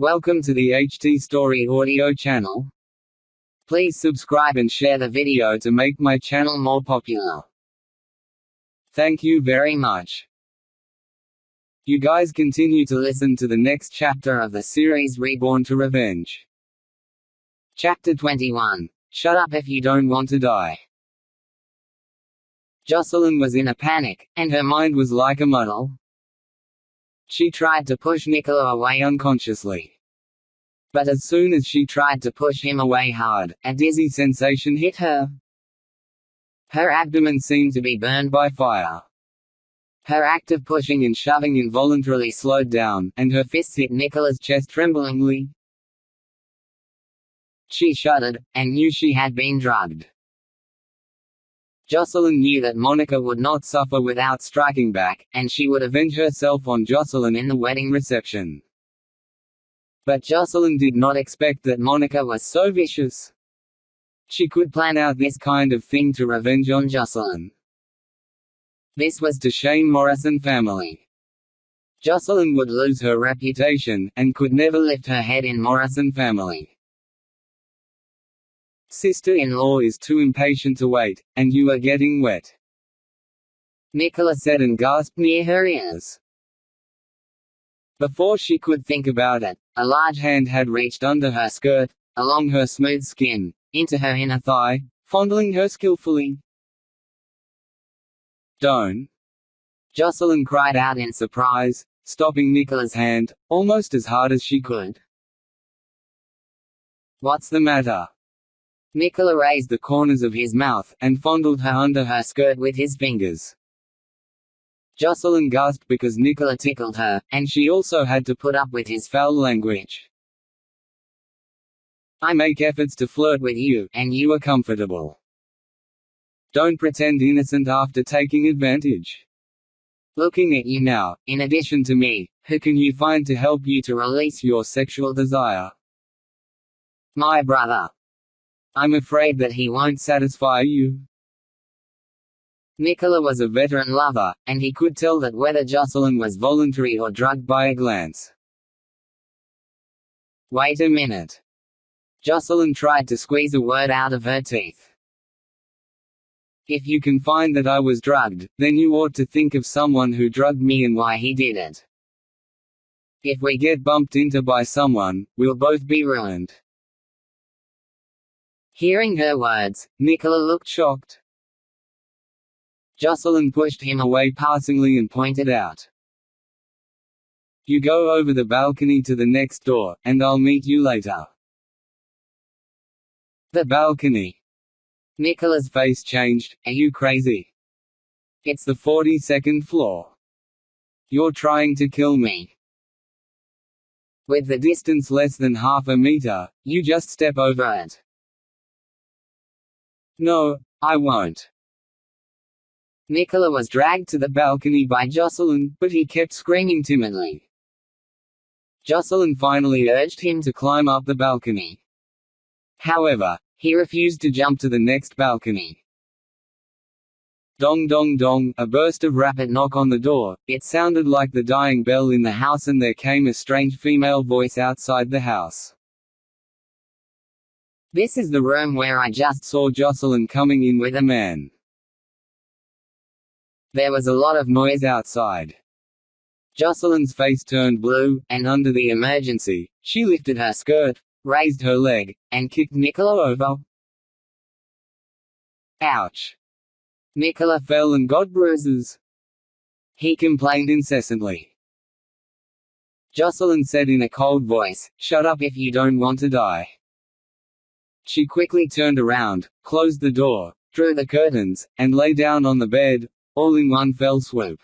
Welcome to the HT Story audio channel. Please subscribe and share the video to make my channel more popular. Thank you very much. You guys continue to listen to the next chapter of the series Reborn to Revenge. Chapter 21. Shut up if you don't want to die. Jocelyn was in a panic, and her mind was like a muddle. She tried to push Nicola away unconsciously. But as soon as she tried to push him away hard, a dizzy sensation hit her. Her abdomen seemed to be burned by fire. Her act of pushing and shoving involuntarily slowed down, and her fists hit Nicola's chest tremblingly. She shuddered, and knew she had been drugged. Jocelyn knew that Monica would not suffer without striking back, and she would avenge herself on Jocelyn in the wedding reception. But Jocelyn did not expect that Monica was so vicious. She could plan out this kind of thing to revenge on Jocelyn. This was to shame Morrison family. Jocelyn would lose her reputation, and could never lift her head in Morrison family. Sister-in-law is too impatient to wait, and you are getting wet. Nicola said and gasped near her ears. Before she could think about it, a large hand had reached under her skirt, along her smooth skin, into her inner thigh, fondling her skillfully. Don't! Jocelyn cried out in surprise, stopping Nicola's hand, almost as hard as she could. What's the matter? Nicola raised the corners of his mouth, and fondled her under her skirt with his fingers. Jocelyn gasped because Nicola tickled her, and she also had to put up with his foul language. I make efforts to flirt with you, and you are comfortable. Don't pretend innocent after taking advantage. Looking at you now, in addition to me, who can you find to help you to release your sexual desire? My brother. I'm afraid that he won't satisfy you. Nicola was a veteran lover, and he could tell that whether Jocelyn was voluntary or drugged by a glance. Wait a minute. Jocelyn tried to squeeze a word out of her teeth. If you can find that I was drugged, then you ought to think of someone who drugged me and why he did it. If we get bumped into by someone, we'll both be ruined. Hearing her words, Nicola looked shocked. Jocelyn pushed him away passingly and pointed out. You go over the balcony to the next door, and I'll meet you later. The balcony. Nicola's face changed. Are you crazy? It's the 42nd floor. You're trying to kill me. With the distance less than half a meter, you just step over it. No, I won't. Nicola was dragged to the balcony by Jocelyn, but he kept screaming timidly. Jocelyn finally urged him to climb up the balcony. However, he refused to jump to the next balcony. Dong dong dong, a burst of rapid knock on the door, it sounded like the dying bell in the house and there came a strange female voice outside the house. This is the room where I just saw Jocelyn coming in with a man. There was a lot of noise outside. Jocelyn's face turned blue, and under the emergency, she lifted her skirt, raised her leg, and kicked Nicola over. Ouch! Nicola fell and got bruises. He complained incessantly. Jocelyn said in a cold voice, Shut up if you don't want to die. She quickly turned around, closed the door, drew the curtains, and lay down on the bed, all in one fell swoop.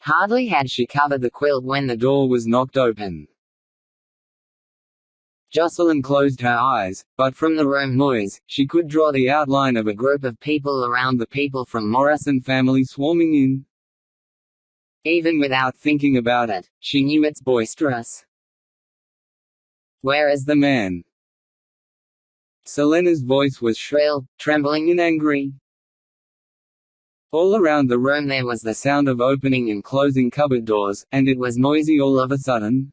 Hardly had she covered the quilt when the door was knocked open. Jocelyn closed her eyes, but from the room noise, she could draw the outline of a group of people around the people from Morrison family swarming in. Even without thinking about it, she knew it's boisterous. Where is the man? Selina's voice was shrill, trembling and angry. All around the room there was the sound of opening and closing cupboard doors, and it was noisy all of a sudden.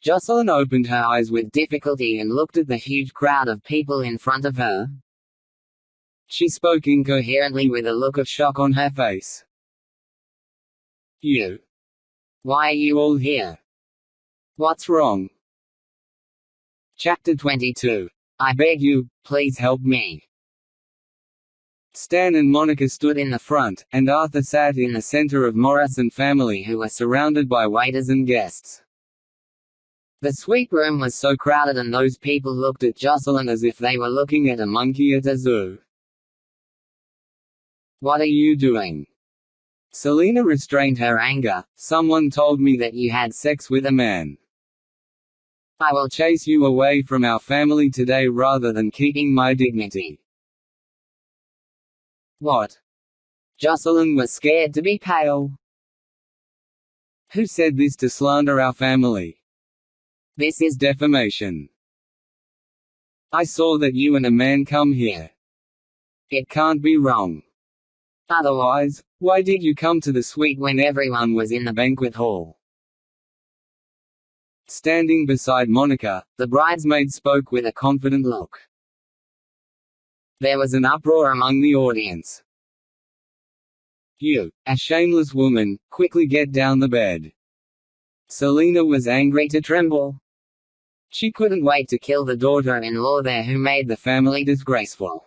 Jocelyn opened her eyes with difficulty and looked at the huge crowd of people in front of her. She spoke incoherently with a look of shock on her face. You. Why are you all here? What's wrong? Chapter 22. I beg you, please help me. Stan and Monica stood in the front, and Arthur sat in the center of Morrison family who were surrounded by waiters and guests. The suite room was so crowded and those people looked at Jocelyn as if they were looking at a monkey at a zoo. What are you doing? Selina restrained her anger. Someone told me that you had sex with a man. I will chase you away from our family today rather than keeping my dignity. What? Jocelyn was scared to be pale. Who said this to slander our family? This is defamation. I saw that you and a man come here. It can't be wrong. Otherwise, why did you come to the suite when everyone was in the banquet hall? Standing beside Monica, the bridesmaid spoke with a confident look. There was an uproar among the audience. You, a shameless woman, quickly get down the bed. Selina was angry to tremble. She couldn't wait to kill the daughter-in-law there who made the family disgraceful.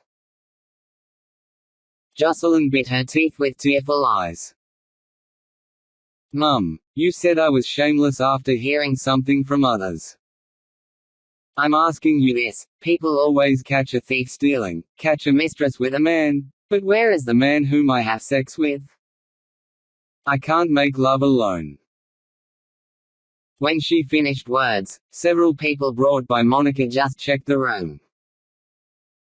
Jocelyn bit her teeth with tearful eyes. Mum, you said I was shameless after hearing something from others. I'm asking you this, people always catch a thief stealing, catch a mistress with a man, but where is the man whom I have sex with? I can't make love alone. When she finished words, several people brought by Monica just checked the room.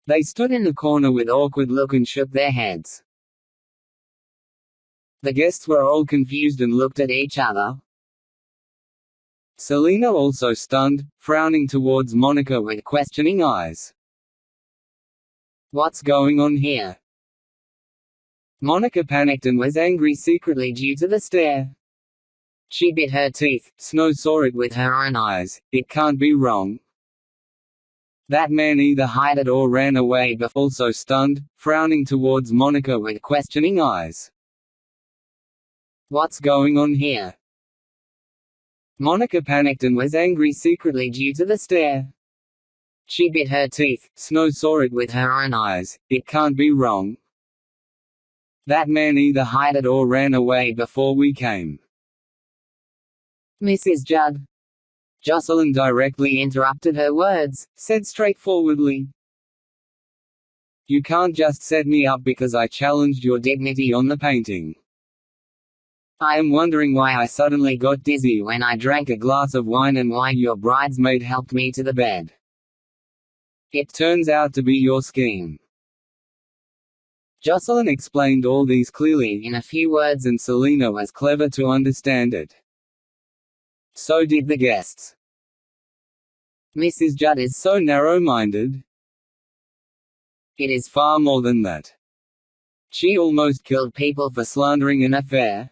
They stood in the corner with awkward look and shook their heads. The guests were all confused and looked at each other. Selina also stunned, frowning towards Monica with questioning eyes. What's going on here? Monica panicked and was angry secretly due to the stare. She bit her teeth, Snow saw it with her own eyes, it can't be wrong. That man either hid it or ran away but also stunned, frowning towards Monica with questioning eyes. What's going on here? Monica panicked and was angry secretly due to the stare. She bit her teeth, Snow saw it with her own eyes, it can't be wrong. That man either hid it or ran away before we came. Mrs. Judd. Jocelyn directly interrupted her words, said straightforwardly. You can't just set me up because I challenged your dignity on the painting. I am wondering why I suddenly got dizzy when I drank a glass of wine and why your bridesmaid helped me to the bed. It turns out to be your scheme. Jocelyn explained all these clearly in a few words and Selina was clever to understand it. So did the guests. Mrs. Judd is so narrow-minded. It is far more than that. She almost killed people for slandering an affair.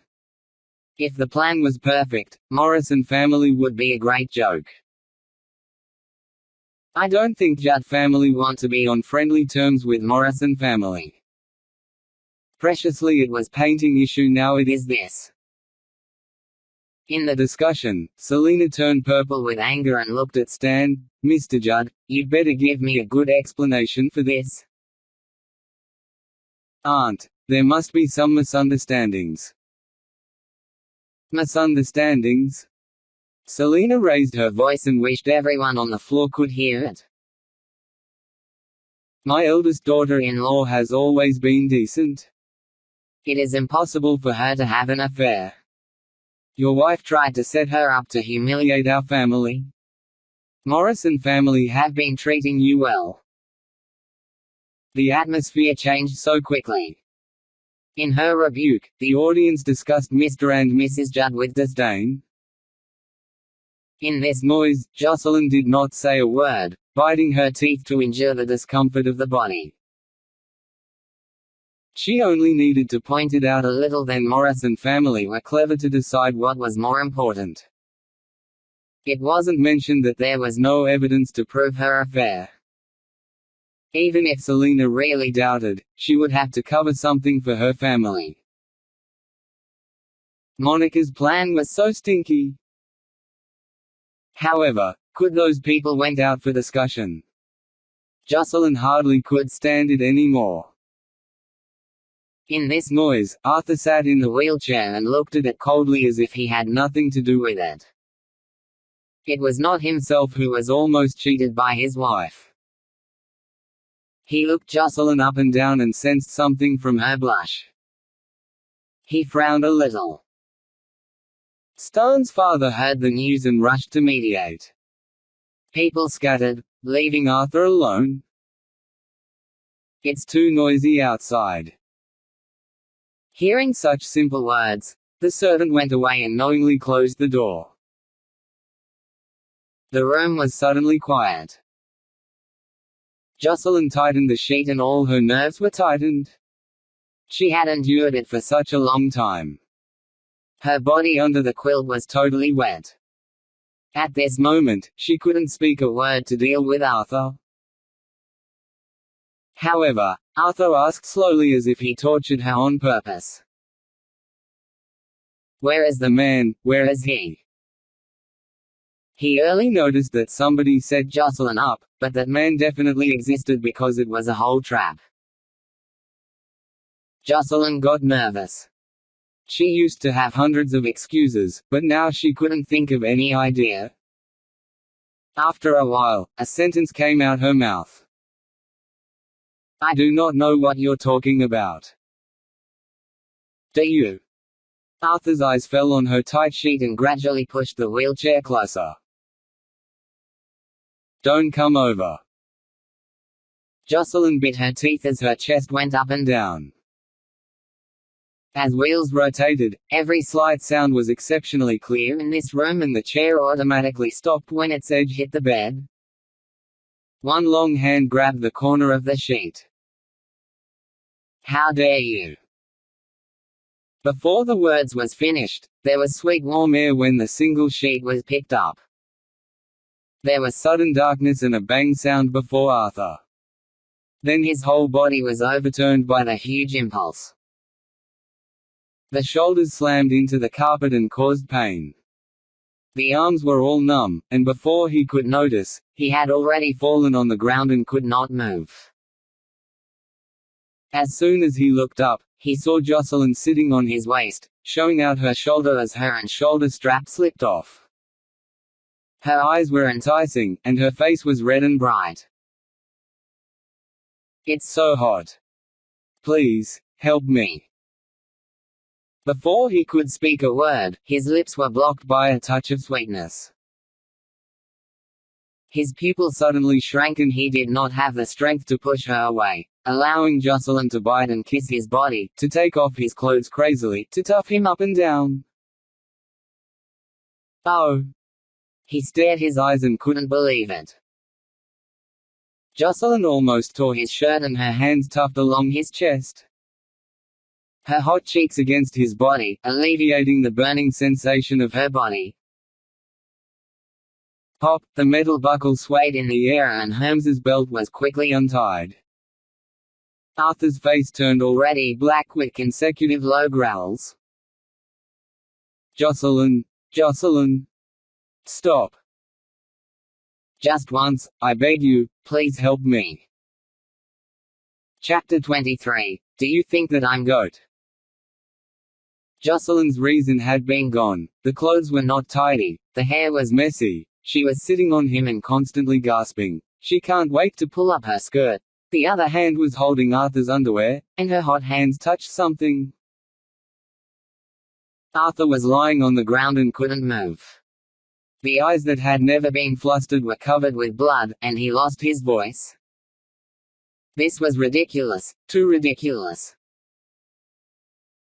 If the plan was perfect, Morrison family would be a great joke. I don't think Judd family want to be on friendly terms with Morrison family. Preciously it was painting issue now it is this. In the discussion, Selina turned purple with anger and looked at Stan. Mr. Judd, you'd better give me a good explanation for this. Aunt, there must be some misunderstandings. Misunderstandings? Selina raised her voice and wished everyone on the floor could hear it. My eldest daughter-in-law has always been decent. It is impossible for her to have an affair. Your wife tried to set her up to humiliate our family. Morrison family have been treating you well. The atmosphere changed so quickly. In her rebuke, the audience discussed Mr. and Mrs. Judd with disdain. In this noise, Jocelyn did not say a word, biting her teeth to endure the discomfort of the body. She only needed to point it out a little then Morrison family were clever to decide what was more important. It wasn't mentioned that there was no evidence to prove her affair. Even if Selina really doubted, she would have to cover something for her family. Monica's plan was so stinky. However, could those people went out for discussion. Jocelyn hardly could stand it anymore. In this noise, Arthur sat in the wheelchair and looked at it coldly as if he had nothing to do with it. It was not himself who was almost cheated by his wife. He looked Jocelyn up and down and sensed something from her blush. He frowned a little. Stone's father heard the news and rushed to mediate. People scattered, leaving Arthur alone. It's too noisy outside. Hearing such simple words, the servant went away and knowingly closed the door. The room was suddenly quiet. Jocelyn tightened the sheet and all her nerves were tightened. She had endured it for such a long time. Her body under the quilt was totally wet. At this moment, she couldn't speak a word to deal with Arthur. However, Arthur asked slowly as if he tortured her on purpose. Where is the man, where is he? He early noticed that somebody set Jocelyn up, but that man definitely existed because it was a whole trap. Jocelyn got nervous. She used to have hundreds of excuses, but now she couldn't think of any idea. After a while, a sentence came out her mouth. I do not know what you're talking about. Do you? Arthur's eyes fell on her tight sheet and gradually pushed the wheelchair closer. Don't come over. Jocelyn bit her teeth as her chest went up and down. As wheels rotated, every slight sound was exceptionally clear in this room and the chair automatically stopped when its edge hit the bed. One long hand grabbed the corner of the sheet. How dare you! Before the words was finished, there was sweet warm air when the single sheet was picked up. There was sudden darkness and a bang sound before Arthur. Then his whole body was overturned by the huge impulse. The shoulders slammed into the carpet and caused pain. The arms were all numb, and before he could notice, he had already fallen on the ground and could not move. As soon as he looked up, he saw Jocelyn sitting on his waist, showing out her shoulder as her and shoulder strap slipped off. Her eyes were enticing, and her face was red and bright. It's so hot. Please, help me. Before he could speak a word, his lips were blocked by a touch of sweetness. His pupil suddenly shrank and he did not have the strength to push her away allowing Jocelyn to bite and kiss his body, to take off his clothes crazily, to tough him up and down. Oh! He stared his eyes and couldn't believe it. Jocelyn almost tore his shirt and her hands tucked along his chest. Her hot cheeks against his body, alleviating the burning sensation of her body. Pop, the metal buckle swayed in the air and Holmes's belt was quickly untied. Arthur's face turned already black with consecutive low growls. Jocelyn, Jocelyn. Stop. Just once, I beg you, please help me. Chapter 23. Do you think that I'm goat? Jocelyn's reason had been gone, the clothes were not tidy, the hair was messy, she was sitting on him and constantly gasping. She can't wait to pull up her skirt, the other hand was holding Arthur's underwear, and her hot hands touched something. Arthur was lying on the ground and couldn't move. The eyes that had never been flustered were covered with blood, and he lost his voice. This was ridiculous, too ridiculous.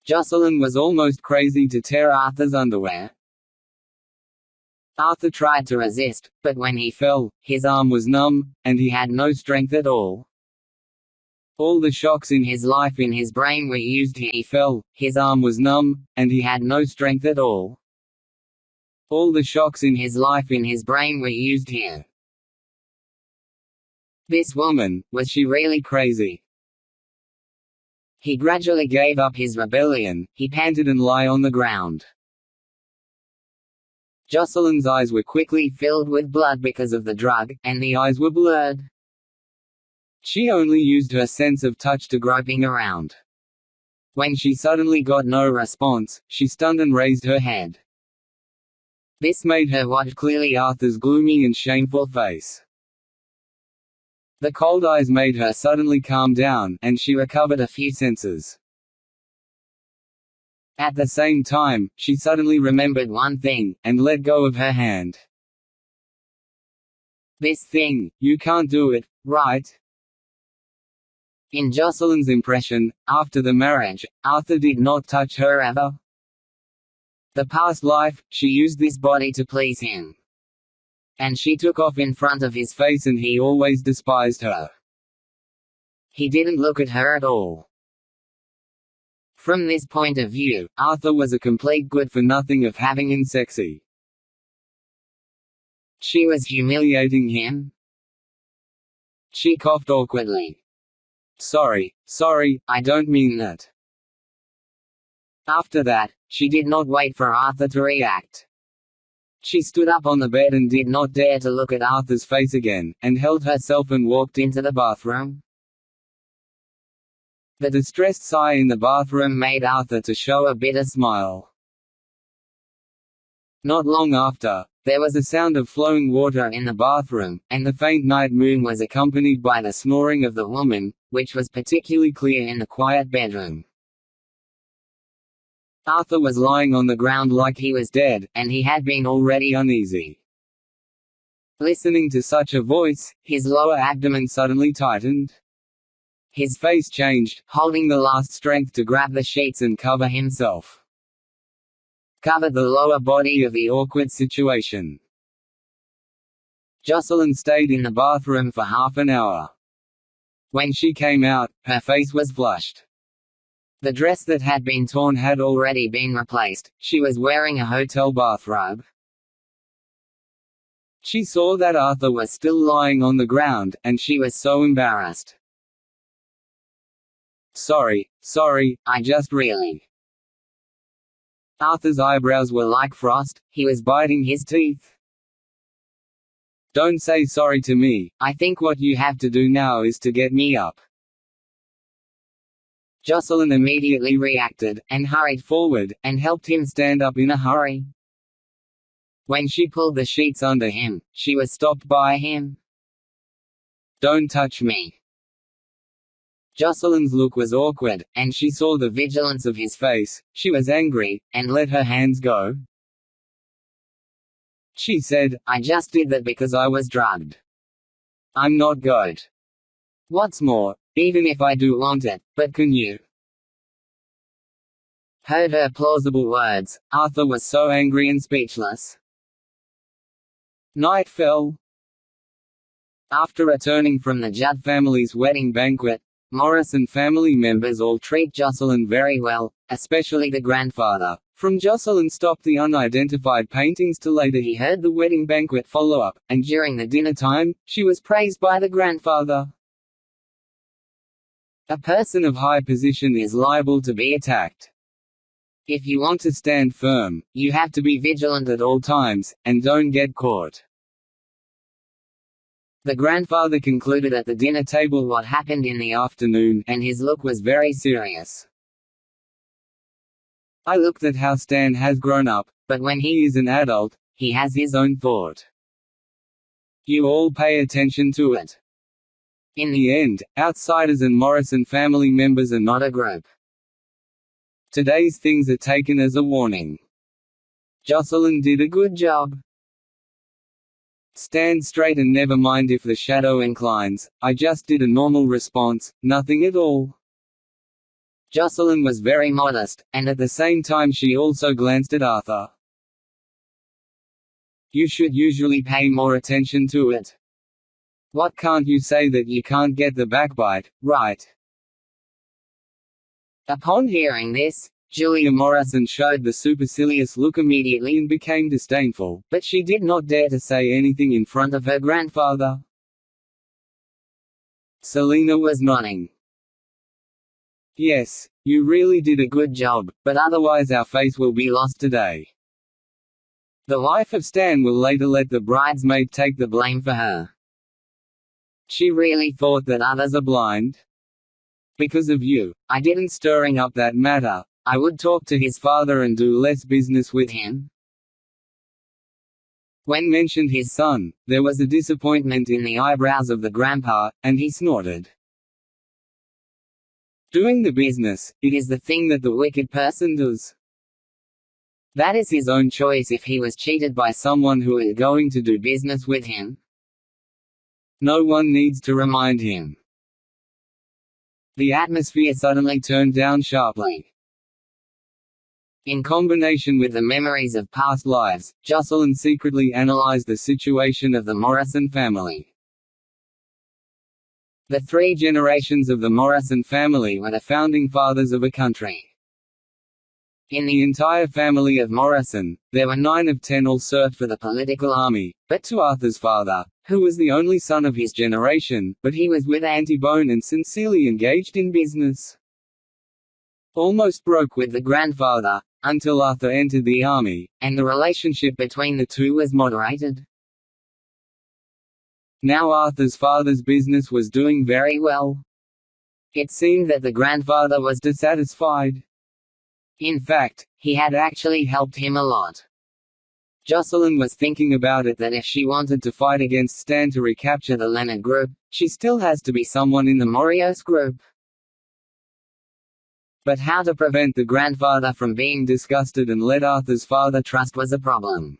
Jocelyn was almost crazy to tear Arthur's underwear. Arthur tried to resist, but when he fell, his arm was numb, and he had no strength at all. All the shocks in his life in his brain were used he fell, his arm was numb, and he had no strength at all. All the shocks in his life in his brain were used here. This woman, was she really crazy? He gradually gave up his rebellion, he panted and lay on the ground. Jocelyn's eyes were quickly filled with blood because of the drug, and the eyes were blurred. She only used her sense of touch to groping around. When she suddenly got no response, she stunned and raised her head. This made her watch clearly Arthur's gloomy and shameful face. The cold eyes made her suddenly calm down, and she recovered a few senses. At the same time, she suddenly remembered one thing, and let go of her hand. This thing, you can't do it, right? In Jocelyn's impression, after the marriage, Arthur did not touch her ever. The past life, she used this body to please him. And she took off in front of his face and he always despised her. He didn't look at her at all. From this point of view, Arthur was a complete good-for-nothing of having him sexy. She was humiliating him. She coughed awkwardly. Sorry, sorry, I don't mean that. After that, she did not wait for Arthur to react. She stood up on the bed and did not dare to look at Arthur's face again, and held herself and walked into the bathroom. The distressed sigh in the bathroom made Arthur to show a bitter smile. Not long after, there was a sound of flowing water in the bathroom, and the faint night moon was accompanied by the snoring of the woman, which was particularly clear in the quiet bedroom. Arthur was lying on the ground like he was dead, and he had been already uneasy. Listening to such a voice, his lower abdomen suddenly tightened. His face changed, holding the last strength to grab the sheets and cover himself cover the lower body of the awkward situation. Jocelyn stayed in the bathroom for half an hour. When she came out, her face was flushed. The dress that had been torn had already been replaced, she was wearing a hotel bathrobe. She saw that Arthur was still lying on the ground, and she was so embarrassed. Sorry, sorry, I just really. Arthur's eyebrows were like frost, he was biting his teeth. Don't say sorry to me, I think what you have to do now is to get me up. Jocelyn immediately reacted, and hurried forward, and helped him stand up in a hurry. When she pulled the sheets under him, she was stopped by him. Don't touch me. Jocelyn's look was awkward, and she saw the vigilance of his face, she was angry, and let her hands go. She said, I just did that because I was drugged. I'm not good. What's more, even if I do want it, but can you? Heard her plausible words, Arthur was so angry and speechless. Night fell. After returning from the Judd family's wedding banquet, Morrison family members all treat Jocelyn very well, especially the grandfather. From Jocelyn stopped the unidentified paintings to later he heard the wedding banquet follow up, and during the dinner time, she was praised by the grandfather. A person of high position is liable to be attacked. If you want to stand firm, you have to be vigilant at all times, and don't get caught. The grandfather concluded at the dinner table what happened in the afternoon, and his look was very serious. I looked at how Stan has grown up, but when he is an adult, he has his own thought. You all pay attention to it. In the end, outsiders and Morrison family members are not a group. Today's things are taken as a warning. Jocelyn did a good job. Stand straight and never mind if the shadow inclines, I just did a normal response, nothing at all. Jocelyn was very modest, and at the same time she also glanced at Arthur. You should usually pay more attention to it. What can't you say that you can't get the backbite, right? Upon hearing this, Julia Morrison showed the supercilious look immediately and became disdainful, but she did not dare to say anything in front of her grandfather. Selina was nodding. Yes, you really did a good job, but otherwise our face will be lost today. The wife of Stan will later let the bridesmaid take the blame for her. She really thought that others are blind? Because of you, I didn't stirring up that matter, I would talk to his father and do less business with him. When mentioned his son, there was a disappointment in the eyebrows of the grandpa, and he snorted. Doing the business, it is the thing that the wicked person does. That is his own choice if he was cheated by someone who is going to do business with him. No one needs to remind him. The atmosphere suddenly turned down sharply. In combination with the memories of past lives, Jocelyn secretly analyzed the situation of the Morrison family. The three generations of the Morrison family were the founding fathers of a country. In the entire family of Morrison, there were nine of ten all served for the political army, but to Arthur's father, who was the only son of his generation, but he was with Auntie Bone and sincerely engaged in business. Almost broke with the grandfather, until Arthur entered the army, and the relationship between the two was moderated. Now Arthur's father's business was doing very well. It seemed that the grandfather was dissatisfied. In fact, he had actually helped him a lot. Jocelyn was thinking about it that if she wanted to fight against Stan to recapture the Leonard group, she still has to be someone in the Morrison group. But how to prevent the grandfather from being disgusted and let Arthur's father trust was a problem.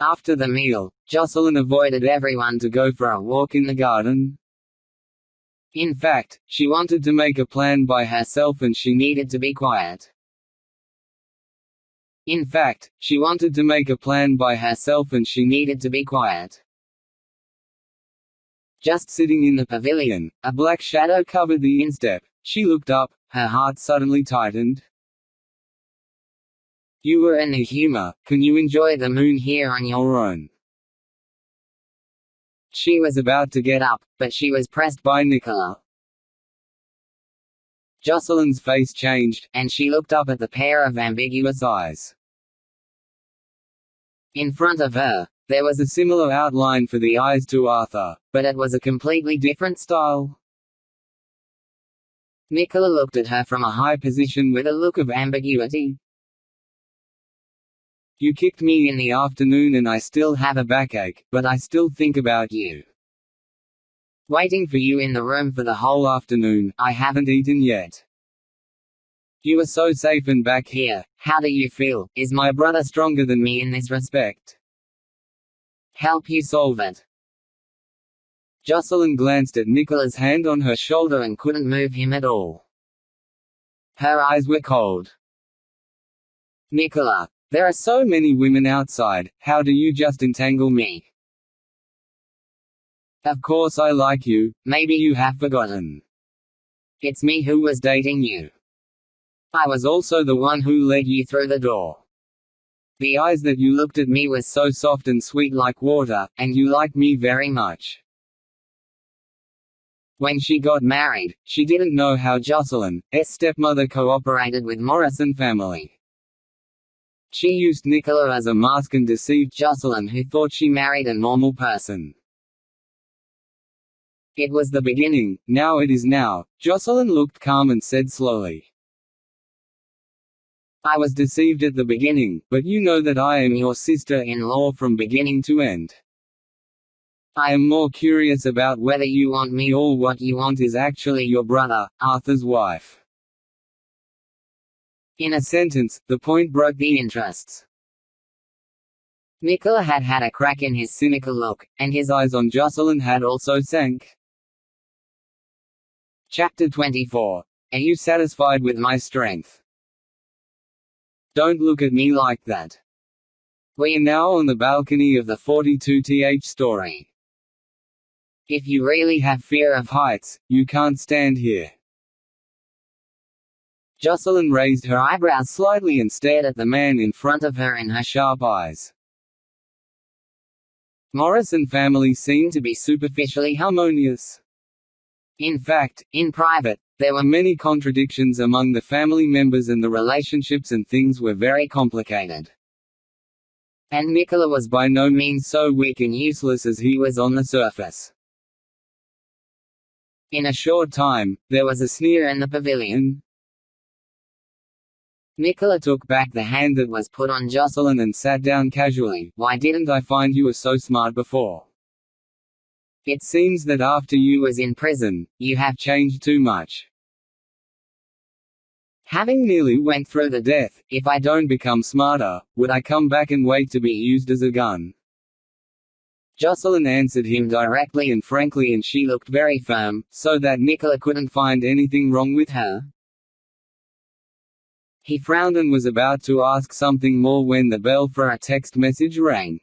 After the meal, Jocelyn avoided everyone to go for a walk in the garden. In fact, she wanted to make a plan by herself and she needed to be quiet. In fact, she wanted to make a plan by herself and she needed to be quiet. Just sitting in the pavilion, a black shadow covered the instep. She looked up, her heart suddenly tightened. You were in a humor, can you enjoy the moon here on your own? She was about to get up, but she was pressed by Nicola. Jocelyn's face changed, and she looked up at the pair of ambiguous eyes. In front of her, there was a similar outline for the eyes to Arthur, but it was a completely different style. Nicola looked at her from a high position with a look of ambiguity, you kicked me in the afternoon and I still have a backache, but I still think about you. Waiting for you in the room for the whole afternoon, I haven't eaten yet. You are so safe and back here, how do you feel? Is my brother stronger than me in this respect? Help you solve it. Jocelyn glanced at Nicola's hand on her shoulder and couldn't move him at all. Her eyes were cold. Nicola, there are so many women outside, how do you just entangle me? Of course I like you, maybe you have forgotten. It's me who was dating you. I was also the one who led you through the door. The eyes that you looked at me were so soft and sweet like water, and you liked me very much. When she got married, she didn't know how Jocelyn, S stepmother cooperated with Morrison family. She used Nicola as a mask and deceived Jocelyn who thought she married a normal person. It was the beginning, now it is now. Jocelyn looked calm and said slowly. I was deceived at the beginning, but you know that I am your sister-in-law from beginning to end. I am more curious about whether you want me or what you want is actually your brother, Arthur's wife. In a sentence, the point broke the interests. Nicola had had a crack in his cynical look, and his eyes on Jocelyn had also sank. Chapter 24. Are you satisfied with my strength? Don't look at me like that. We are now on the balcony of the 42th story. If you really have fear of heights, you can't stand here. Jocelyn raised her eyebrows slightly and stared at the man in front of her in her sharp eyes. Morrison family seemed to be superficially harmonious. In fact, in private, there were many contradictions among the family members and the relationships and things were very complicated. And Nicola was by no means so weak and useless as he was on the surface. In a short time, there was a sneer in the pavilion. Nicola took back the hand that was put on Jocelyn and sat down casually. Why didn't I find you were so smart before? It seems that after you was in prison, you have changed too much. Having nearly went through the death, if I don't become smarter, would I come back and wait to be used as a gun? Jocelyn answered him directly and frankly and she looked very firm, so that Nicola couldn't find anything wrong with her. He frowned and was about to ask something more when the bell for a text message rang.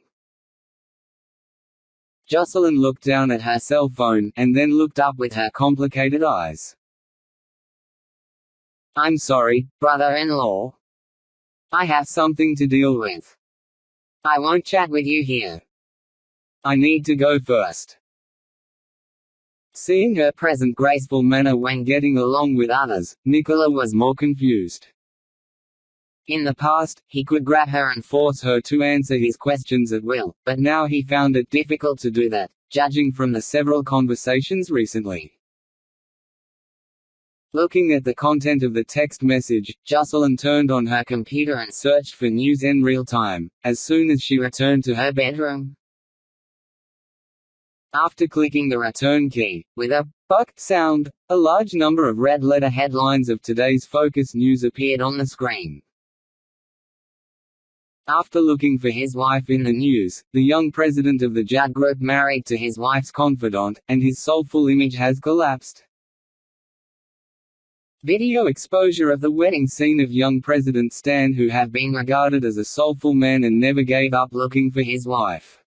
Jocelyn looked down at her cell phone, and then looked up with her complicated eyes. I'm sorry, brother-in-law. I have something to deal with. I won't chat with you here. I need to go first. Seeing her present graceful manner when getting along with others, Nicola was more confused. In the past, he could grab her and force her to answer his questions at will, but now he found it difficult to do that, judging from the several conversations recently. Looking at the content of the text message, Jocelyn turned on her computer and searched for news in real time, as soon as she returned to her bedroom. After clicking the return key, with a buck sound, a large number of red letter headlines of today's focus news appeared on the screen. After looking for his wife in the news, the young president of the Judd Group married to his wife's confidant, and his soulful image has collapsed. Video exposure of the wedding scene of young President Stan who have been regarded as a soulful man and never gave up looking for his wife.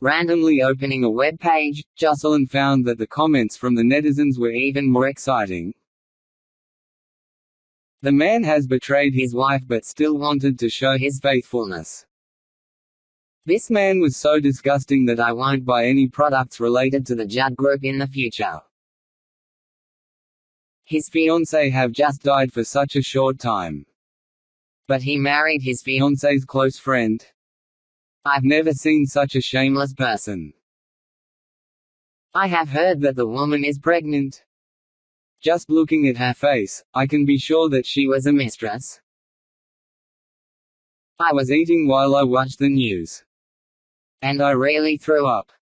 Randomly opening a web page, Jocelyn found that the comments from the netizens were even more exciting. The man has betrayed his wife but still wanted to show his faithfulness. This man was so disgusting that I won't buy any products related to the Judd Group in the future. His fiancée have just died for such a short time. But he married his fiancée's close friend. I've never seen such a shameless person. I have heard that the woman is pregnant. Just looking at her face, I can be sure that she was a mistress. I was eating while I watched the news. And I really threw up.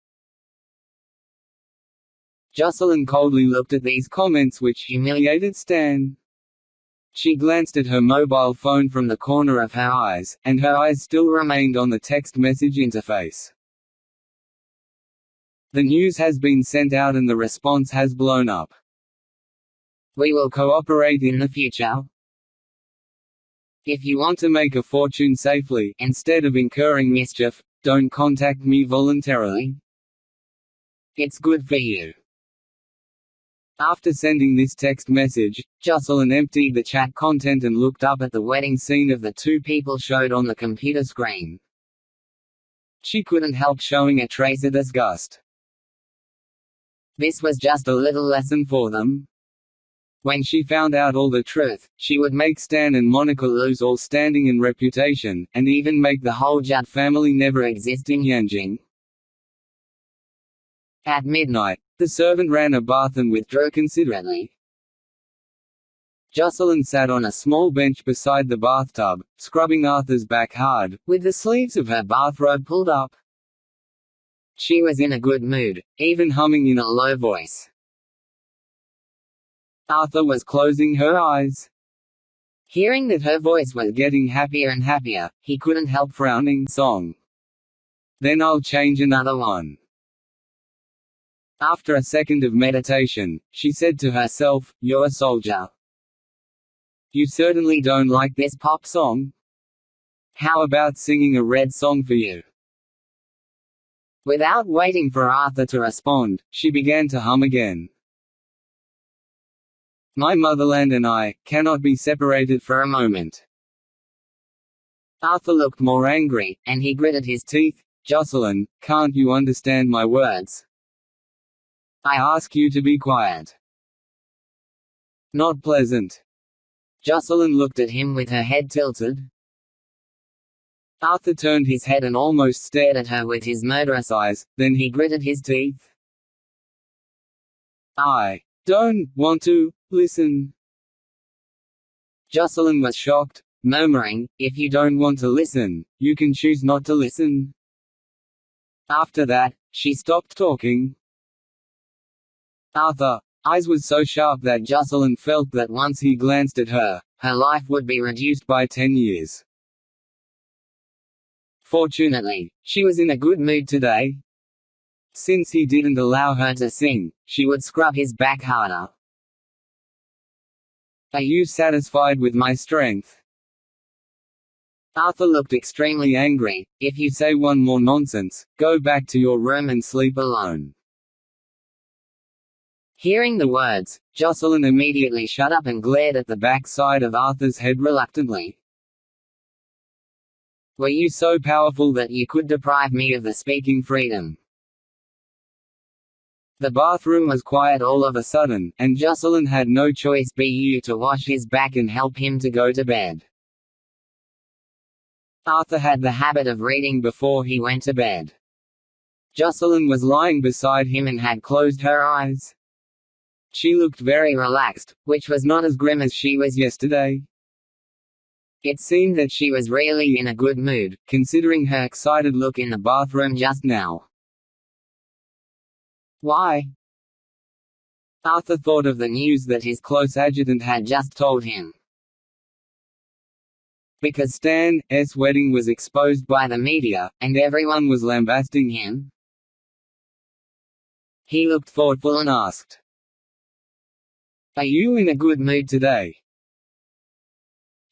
Jocelyn coldly looked at these comments which humiliated Stan. She glanced at her mobile phone from the corner of her eyes, and her eyes still remained on the text message interface. The news has been sent out and the response has blown up. We will cooperate in the future. If you want to make a fortune safely, instead of incurring mischief, don't contact me voluntarily. It's good for you. After sending this text message, Jocelyn emptied the chat content and looked up at the wedding scene of the two people showed on the computer screen. She couldn't help showing a trace of disgust. This was just a little lesson for them. When she found out all the truth, she would make Stan and Monica lose all standing and reputation, and even make the whole Judd family never exist in Yanjing. At midnight, the servant ran a bath and withdrew considerately. Jocelyn sat on a small bench beside the bathtub, scrubbing Arthur's back hard, with the sleeves of her bathrobe pulled up. She was in a good mood, even humming in a low voice. Arthur was closing her eyes. Hearing that her voice was getting happier and happier, he couldn't help frowning. Song. Then I'll change another one. After a second of meditation, she said to herself, You're a soldier. You certainly don't like this pop song? How about singing a red song for you? Without waiting for Arthur to respond, she began to hum again. My motherland and I, cannot be separated for a moment. Arthur looked more angry, and he gritted his teeth. Jocelyn, can't you understand my words? I ask you to be quiet. Not pleasant. Jocelyn looked at him with her head tilted. Arthur turned his head and almost stared at her with his murderous eyes, then he gritted his teeth. I don't want to listen. Jocelyn was shocked, murmuring, If you don't want to listen, you can choose not to listen. After that, she stopped talking. Arthur, eyes was so sharp that Jocelyn felt that once he glanced at her, her life would be reduced by ten years. Fortunately, she was in a good mood today. Since he didn't allow her to sing, she would scrub his back harder. Are you satisfied with my strength? Arthur looked extremely angry. If you say one more nonsense, go back to your room and sleep alone. Hearing the words, Jocelyn immediately shut up and glared at the back side of Arthur's head reluctantly. Were you so powerful that you could deprive me of the speaking freedom? The bathroom was quiet all of a sudden, and Jocelyn had no choice but to wash his back and help him to go to bed. Arthur had the habit of reading before he went to bed. Jocelyn was lying beside him and had closed her eyes. She looked very relaxed, which was not as grim as she was yesterday. It seemed that she was really in a good mood, considering her excited look in the bathroom just now. Why? Arthur thought of the news that his close adjutant had just told him. Because Stan's wedding was exposed by the media, and everyone was lambasting him? He looked thoughtful and asked, are you in a good mood today?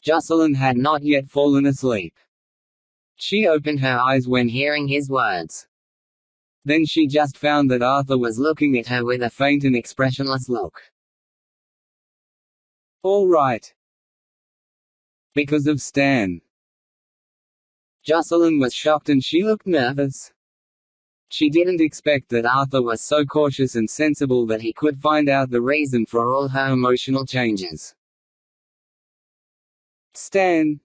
Jocelyn had not yet fallen asleep. She opened her eyes when hearing his words. Then she just found that Arthur was looking at her with a faint and expressionless look. All right. Because of Stan. Jocelyn was shocked and she looked nervous. She didn't expect that Arthur was so cautious and sensible that he could find out the reason for all her emotional changes. Stan.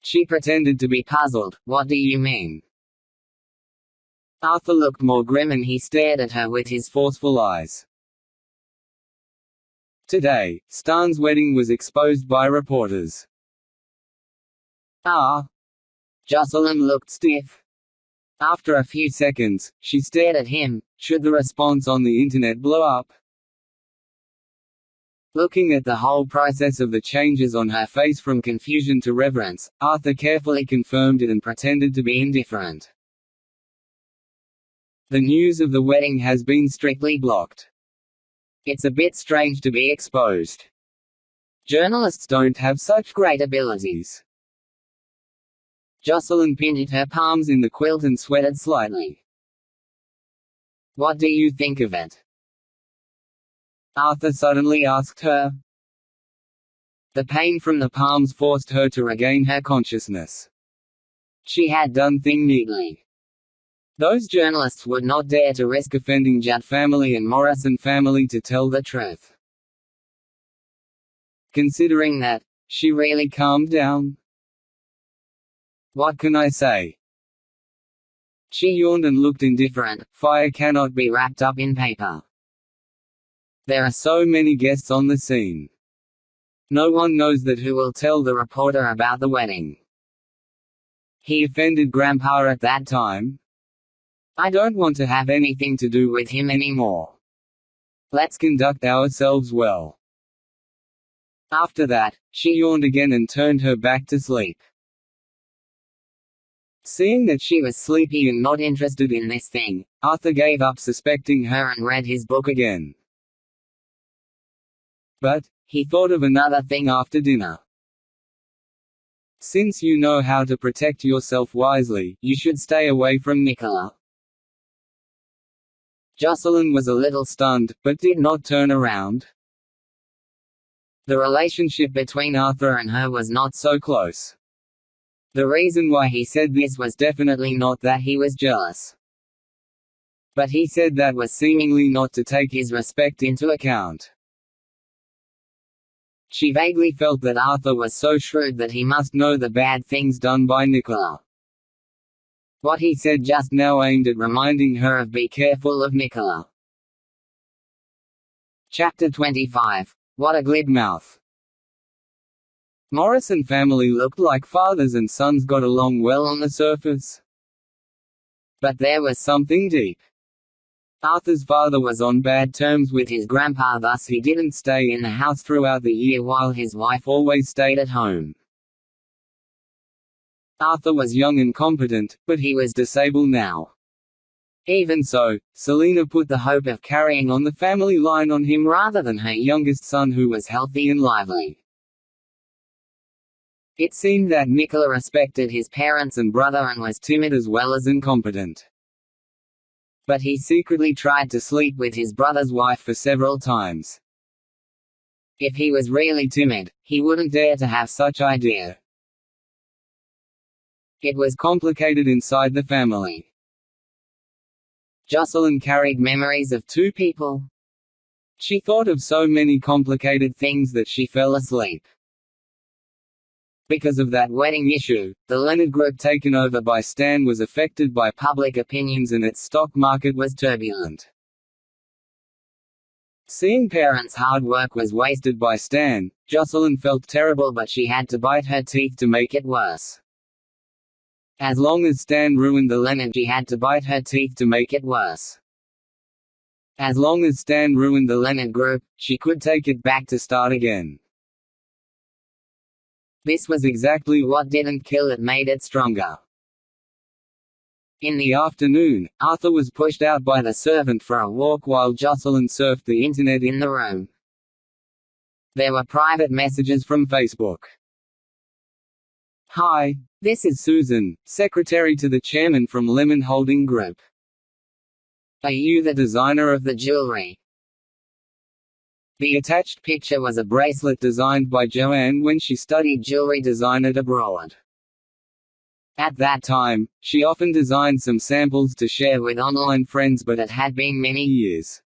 She pretended to be puzzled, what do you mean? Arthur looked more grim and he stared at her with his forceful eyes. Today, Stan's wedding was exposed by reporters. Ah. Jocelyn looked stiff. After a few seconds, she stared at him. Should the response on the Internet blow up? Looking at the whole process of the changes on her face from confusion to reverence, Arthur carefully confirmed it and pretended to be indifferent. The news of the wedding has been strictly blocked. It's a bit strange to be exposed. Journalists don't have such great abilities. Jocelyn pinned her palms in the quilt and sweated slightly. What do you think of it? Arthur suddenly asked her. The pain from the palms forced her to regain her consciousness. She had done thing neatly. Those journalists would not dare to risk offending Judd family and Morrison family to tell the truth. Considering that, she really calmed down. What can I say? She yawned and looked indifferent. Fire cannot be wrapped up in paper. There are so many guests on the scene. No one knows that who will tell the reporter about the wedding. He offended Grandpa at that time. I don't want to have anything to do with him anymore. Let's conduct ourselves well. After that, she yawned again and turned her back to sleep. Seeing that she was sleepy and not interested in this thing, Arthur gave up suspecting her and read his book again. But, he thought of another thing after dinner. Since you know how to protect yourself wisely, you should stay away from Nicola. Jocelyn was a little stunned, but did not turn around. The relationship between Arthur and her was not so close. The reason why he said this was definitely not that he was jealous. But he said that was seemingly not to take his respect into account. She vaguely felt that Arthur was so shrewd that he must know the bad things done by Nicola. What he said just now aimed at reminding her of be careful of Nicola. Chapter 25. What a glib mouth. Morrison family looked like fathers and sons got along well on the surface. But there was something deep. Arthur's father was on bad terms with his grandpa thus he didn't stay in the house throughout the year while his wife always stayed at home. Arthur was young and competent, but he was disabled now. Even so, Selina put the hope of carrying on the family line on him rather than her youngest son who was healthy and lively. It seemed that Nicola respected his parents and brother and was timid as well as incompetent. But he secretly tried to sleep with his brother's wife for several times. If he was really timid, he wouldn't dare to have such idea. It was complicated inside the family. Jocelyn carried memories of two people. She thought of so many complicated things that she fell asleep. Because of that wedding issue, the Leonard Group taken over by Stan was affected by public opinions and its stock market was turbulent. Seeing parents' hard work was wasted by Stan, Jocelyn felt terrible but she had to bite her teeth to make it worse. As long as Stan ruined the Leonard she had to bite her teeth to make it worse. As long as Stan ruined the Leonard Group, she could take it back to start again. This was exactly what didn't kill it made it stronger. In the afternoon, Arthur was pushed out by the servant for a walk while Jocelyn surfed the internet in the room. There were private messages from Facebook. Hi, this is Susan, secretary to the chairman from Lemon Holding Group. Are you the designer of the jewelry? The attached picture was a bracelet designed by Joanne when she studied jewelry design at abroad. At that time, she often designed some samples to share with online friends but it had been many years.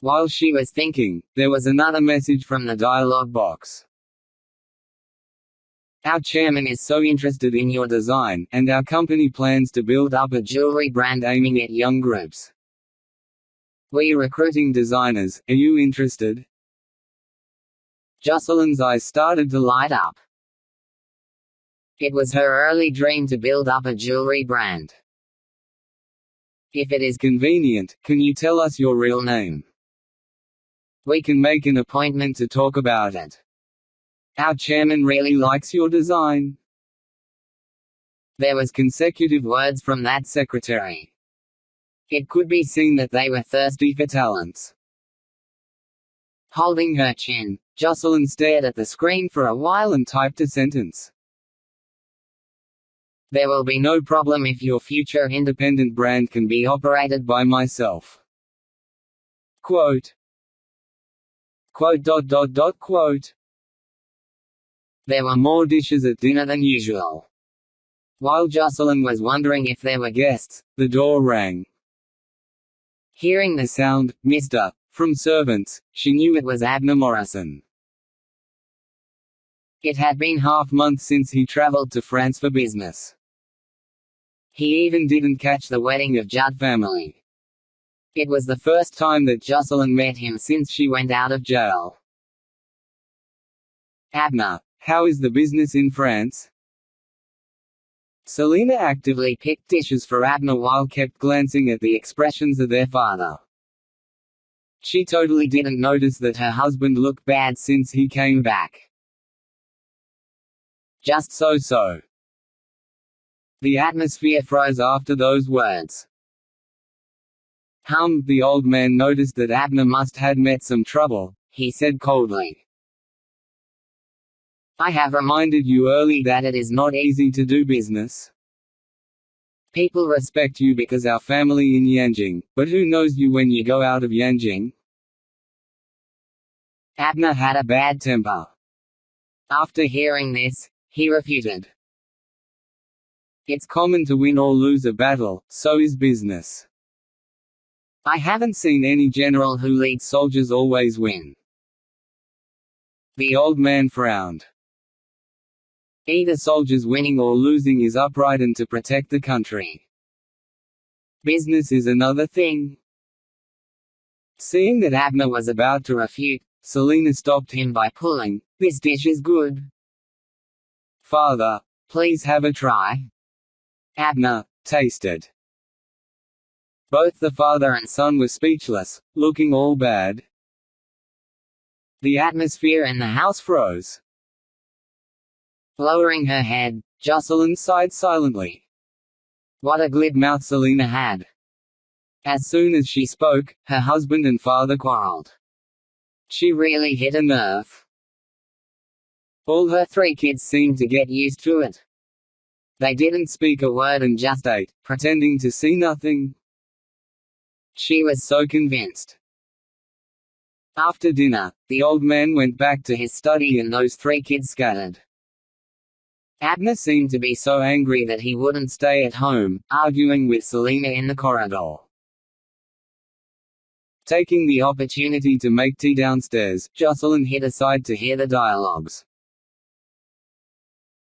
While she was thinking, there was another message from the dialog box. Our chairman is so interested in your design, and our company plans to build up a jewelry brand aiming at young groups. We're recruiting designers, are you interested? Jocelyn's eyes started to light up. It was her early dream to build up a jewelry brand. If it is convenient, can you tell us your real name? We can make an appointment to talk about it. Our chairman really likes your design. There was consecutive words from that secretary. It could be seen that they were thirsty for talents. Holding her chin, Jocelyn stared at the screen for a while and typed a sentence. There will be no problem if your future independent brand can be operated by myself. Quote. Quote dot dot dot quote. There were more dishes at dinner than usual. While Jocelyn was wondering if there were guests, the door rang. Hearing the sound, Mr. from servants, she knew it was Abner Morrison. It had been half month since he traveled to France for business. He even didn't catch the wedding of Judd family. It was the first time that Jocelyn met him since she went out of jail. Abner, how is the business in France? Selina actively picked dishes for Abner while kept glancing at the expressions of their father. She totally didn't notice that her husband looked bad since he came back. Just so-so. The atmosphere froze after those words. Hum, the old man noticed that Abner must had met some trouble, he said coldly. I have reminded you early that it is not easy to do business. People respect you because our family in Yanjing, but who knows you when you go out of Yanjing? Abner had a bad temper. After hearing this, he refuted. It's common to win or lose a battle, so is business. I haven't seen any general who leads soldiers always win. The old man frowned. Either soldiers winning or losing is upright and to protect the country. Business is another thing. Seeing that Abner was about to refute, Selina stopped him by pulling, This dish is good. Father, please have a try. Abner tasted. Both the father and son were speechless, looking all bad. The atmosphere in the house froze. Lowering her head, Jocelyn sighed silently. What a glib mouth Selina had. As soon as she spoke, her husband and father quarreled. She really hit a nerve. All her three kids seemed to get used to it. They didn't speak a word and just ate, pretending to see nothing. She was so convinced. After dinner, the old man went back to his study and those three kids scattered. Abner seemed to be so angry that he wouldn't stay at home, arguing with Selina in the corridor. Taking the opportunity to make tea downstairs, Jocelyn hid aside to hear the dialogues.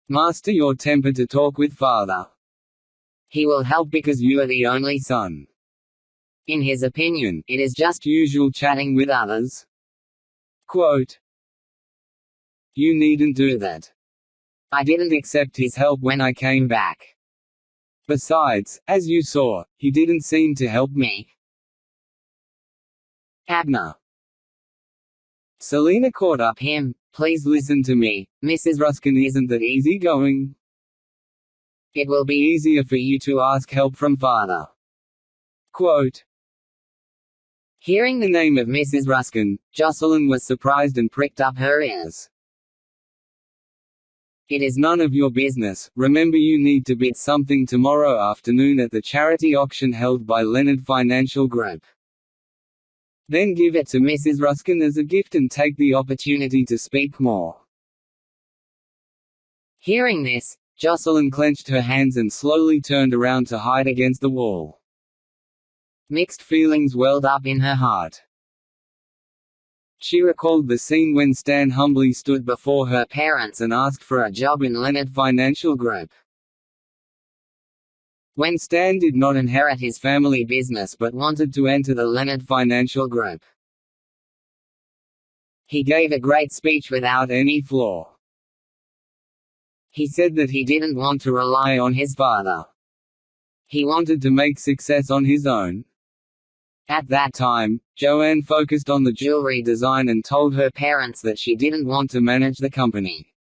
Master your temper to talk with father. He will help because you are the only son. In his opinion, it is just usual chatting with others. Quote, you needn't do that. I didn't accept his help when I came back. Besides, as you saw, he didn't seem to help me. Abner. Selina caught up him, Please listen to me, Mrs. Ruskin isn't that easygoing. It will be easier for you to ask help from father. Quote, Hearing the name of Mrs. Ruskin, Jocelyn was surprised and pricked up her ears. It is none of your business, remember you need to bid something tomorrow afternoon at the charity auction held by Leonard Financial Group. Then give it to Mrs. Ruskin as a gift and take the opportunity to speak more. Hearing this, Jocelyn clenched her hands and slowly turned around to hide against the wall. Mixed feelings welled up in her heart. She recalled the scene when Stan humbly stood before her parents and asked for a job in Leonard Financial Group. When Stan did not inherit his family business but wanted to enter the Leonard Financial Group. He gave a great speech without any flaw. He said that he didn't want to rely on his father. He wanted to make success on his own. At that time, Joanne focused on the jewelry design and told her parents that she didn't want to manage the company.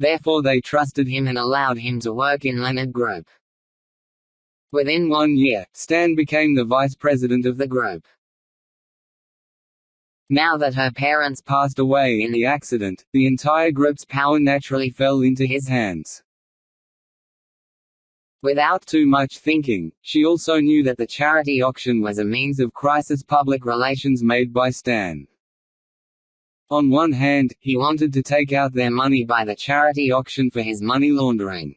Therefore they trusted him and allowed him to work in Leonard Group. Within one year, Stan became the vice president of the group. Now that her parents passed away in the accident, the entire group's power naturally fell into his hands. Without too much thinking, she also knew that the charity auction was a means of crisis public relations made by Stan. On one hand, he wanted to take out their money by the charity auction for his money laundering.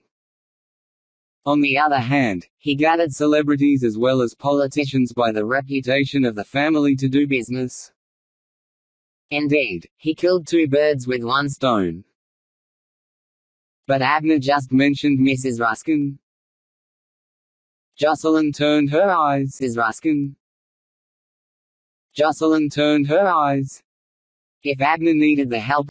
On the other hand, he gathered celebrities as well as politicians by the reputation of the family to do business. Indeed, he killed two birds with one stone. But Abner just mentioned Mrs. Ruskin. Jocelyn turned her eyes. Is Ruskin. Jocelyn turned her eyes. If Abner needed the help,